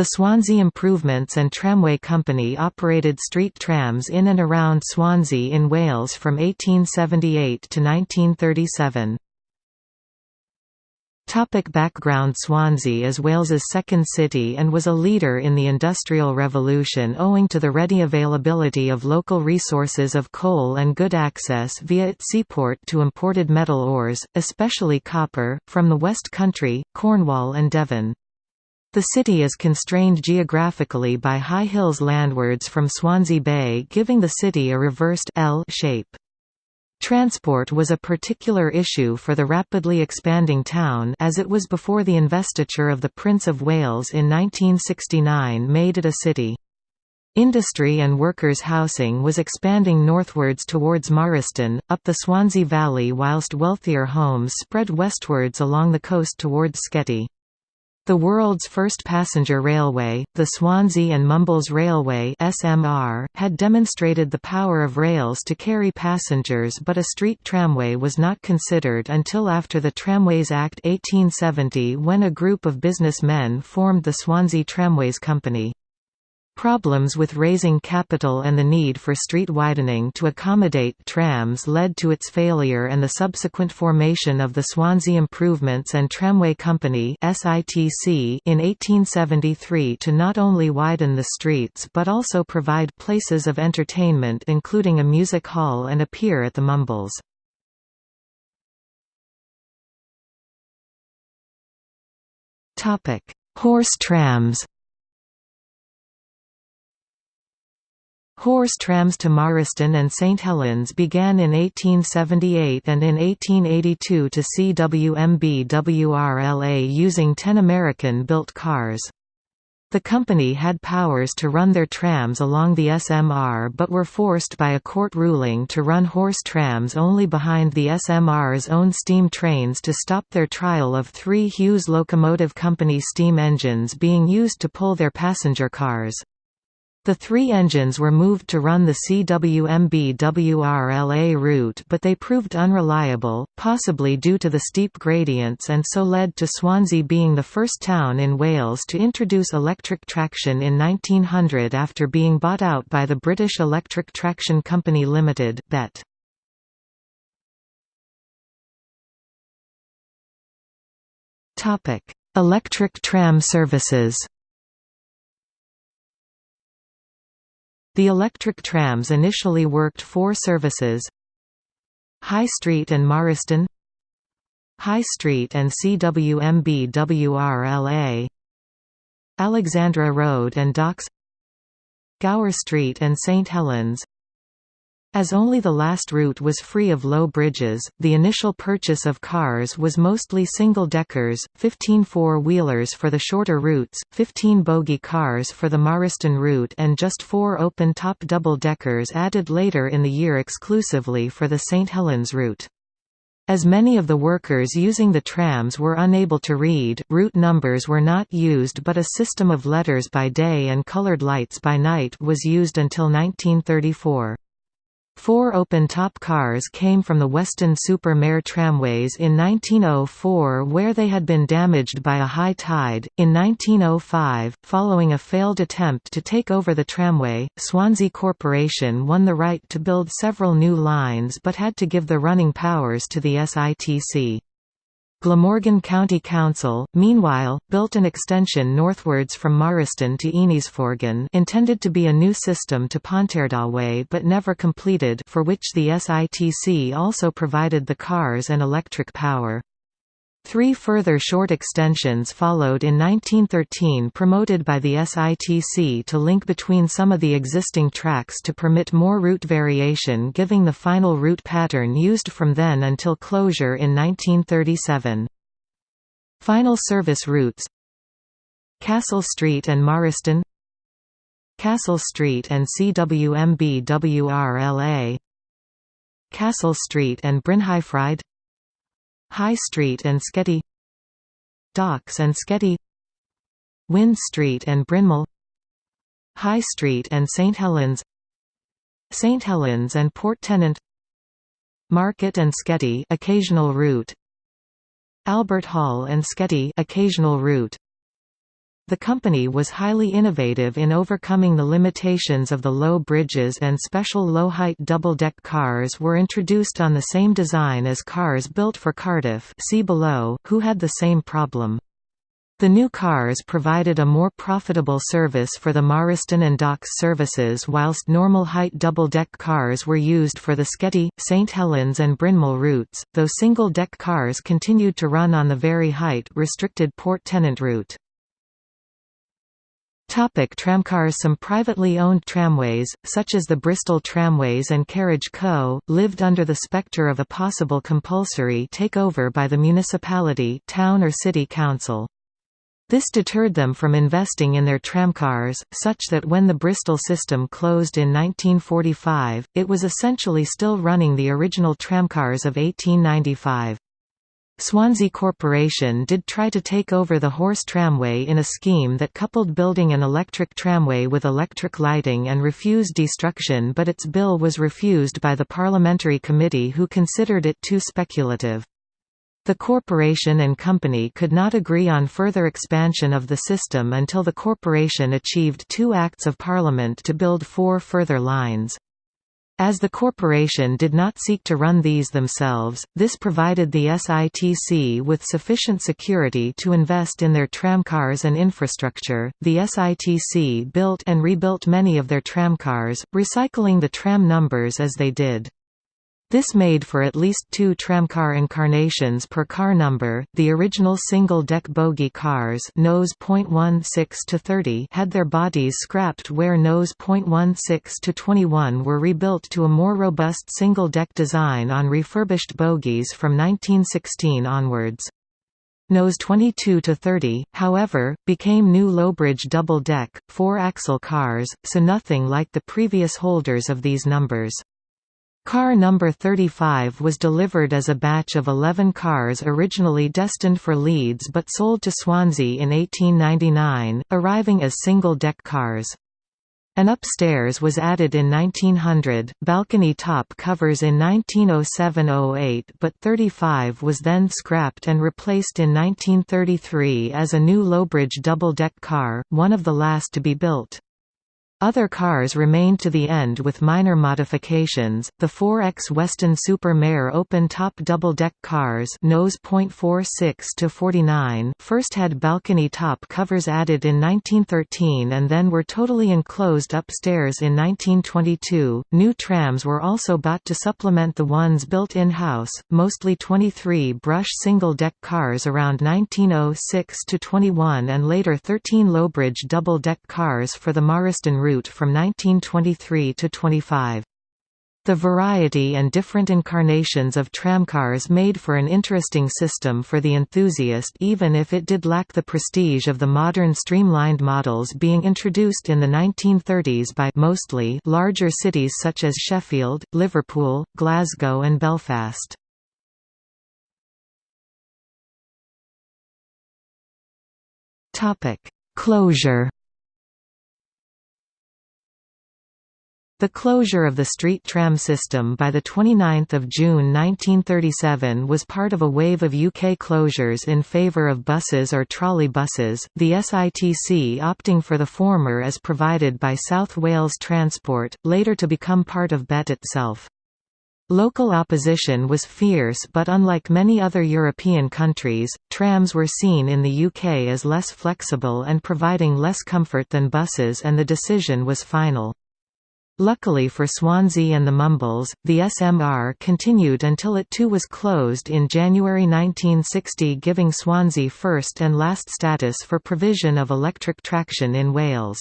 The Swansea Improvements and Tramway Company operated street trams in and around Swansea in Wales from 1878 to 1937. Topic background Swansea is Wales's second city and was a leader in the Industrial Revolution owing to the ready availability of local resources of coal and good access via its seaport to imported metal ores, especially copper, from the West Country, Cornwall and Devon. The city is constrained geographically by high hills landwards from Swansea Bay giving the city a reversed L shape. Transport was a particular issue for the rapidly expanding town as it was before the investiture of the Prince of Wales in 1969 made it a city. Industry and workers' housing was expanding northwards towards Morriston, up the Swansea Valley whilst wealthier homes spread westwards along the coast towards Sketty. The world's first passenger railway, the Swansea and Mumbles Railway (SMR), had demonstrated the power of rails to carry passengers, but a street tramway was not considered until after the Tramways Act 1870 when a group of businessmen formed the Swansea Tramways Company. Problems with raising capital and the need for street widening to accommodate trams led to its failure and the subsequent formation of the Swansea Improvements and Tramway Company in 1873 to not only widen the streets but also provide places of entertainment including a music hall and a pier at the Mumbles. Horse trams Horse trams to Morriston and St Helens began in 1878 and in 1882 to Cwmbwrla using 10 American-built cars. The company had powers to run their trams along the SMR but were forced by a court ruling to run horse trams only behind the SMR's own steam trains to stop their trial of three Hughes Locomotive Company steam engines being used to pull their passenger cars. The three engines were moved to run the Cwmbwrla route but they proved unreliable, possibly due to the steep gradients and so led to Swansea being the first town in Wales to introduce electric traction in 1900 after being bought out by the British Electric Traction Company Limited BET. Electric tram services The electric trams initially worked four services High Street and Morriston High Street and Cwmbwrla Alexandra Road and Docks Gower Street and St Helens as only the last route was free of low bridges, the initial purchase of cars was mostly single-deckers, 15 four-wheelers for the shorter routes, 15 bogie cars for the Morriston route and just four open-top double-deckers added later in the year exclusively for the St Helens route. As many of the workers using the trams were unable to read, route numbers were not used but a system of letters by day and colored lights by night was used until 1934. Four open-top cars came from the Weston-super-Mare tramways in 1904 where they had been damaged by a high tide. In 1905, following a failed attempt to take over the tramway, Swansea Corporation won the right to build several new lines but had to give the running powers to the SITC. Glamorgan County Council, meanwhile, built an extension northwards from Morriston to Ynysforgan intended to be a new system to Pontardawe but never completed for which the SITC also provided the cars and electric power. Three further short extensions followed in 1913 promoted by the SITC to link between some of the existing tracks to permit more route variation giving the final route pattern used from then until closure in 1937. Final service routes Castle Street and Morriston Castle Street and Cwmbwrla Castle Street and Brynhyfryd High Street and Sketty Docks and Sketty Wynn Street and Brynmore High Street and St Helens St Helens and Port Tennant Market and Sketty occasional route Albert Hall and Sketty occasional route the company was highly innovative in overcoming the limitations of the low bridges and special low-height double-deck cars were introduced on the same design as cars built for Cardiff see below, who had the same problem. The new cars provided a more profitable service for the Morriston and Docks services whilst normal height double-deck cars were used for the Sketty, St Helens and Brynmore routes, though single-deck cars continued to run on the very height restricted Port Tennant route. Topic tramcars Some privately owned tramways, such as the Bristol Tramways and Carriage Co., lived under the spectre of a possible compulsory takeover by the municipality town or city council. This deterred them from investing in their tramcars, such that when the Bristol system closed in 1945, it was essentially still running the original tramcars of 1895. Swansea Corporation did try to take over the horse tramway in a scheme that coupled building an electric tramway with electric lighting and refused destruction but its bill was refused by the parliamentary committee who considered it too speculative. The corporation and company could not agree on further expansion of the system until the corporation achieved two Acts of Parliament to build four further lines. As the corporation did not seek to run these themselves, this provided the SITC with sufficient security to invest in their tramcars and infrastructure. The SITC built and rebuilt many of their tramcars, recycling the tram numbers as they did. This made for at least two tramcar incarnations per car number. The original single-deck bogie cars nose .16 to 30 had their bodies scrapped where nose .16 to 21 were rebuilt to a more robust single-deck design on refurbished bogies from 1916 onwards. Nose 22 to 30, however, became new Lowbridge double-deck, four-axle cars, so nothing like the previous holders of these numbers. Car number 35 was delivered as a batch of 11 cars originally destined for Leeds but sold to Swansea in 1899, arriving as single-deck cars. An upstairs was added in 1900, balcony top covers in 1907–08 but 35 was then scrapped and replaced in 1933 as a new Lowbridge double-deck car, one of the last to be built. Other cars remained to the end with minor modifications. The 4X Weston Super Mare open-top double-deck cars, nose .46 to 49, first had balcony top covers added in 1913 and then were totally enclosed upstairs in 1922. New trams were also bought to supplement the ones built in-house, mostly 23 brush single-deck cars around 1906 to 21 and later 13 Lowbridge double-deck cars for the Morriston route route from 1923 to 25. The variety and different incarnations of tramcars made for an interesting system for the enthusiast even if it did lack the prestige of the modern streamlined models being introduced in the 1930s by mostly larger cities such as Sheffield, Liverpool, Glasgow and Belfast. Closure The closure of the street tram system by 29 June 1937 was part of a wave of UK closures in favour of buses or trolley buses, the SITC opting for the former as provided by South Wales Transport, later to become part of BET itself. Local opposition was fierce but unlike many other European countries, trams were seen in the UK as less flexible and providing less comfort than buses and the decision was final. Luckily for Swansea and the Mumbles, the SMR continued until it too was closed in January 1960 giving Swansea first and last status for provision of electric traction in Wales.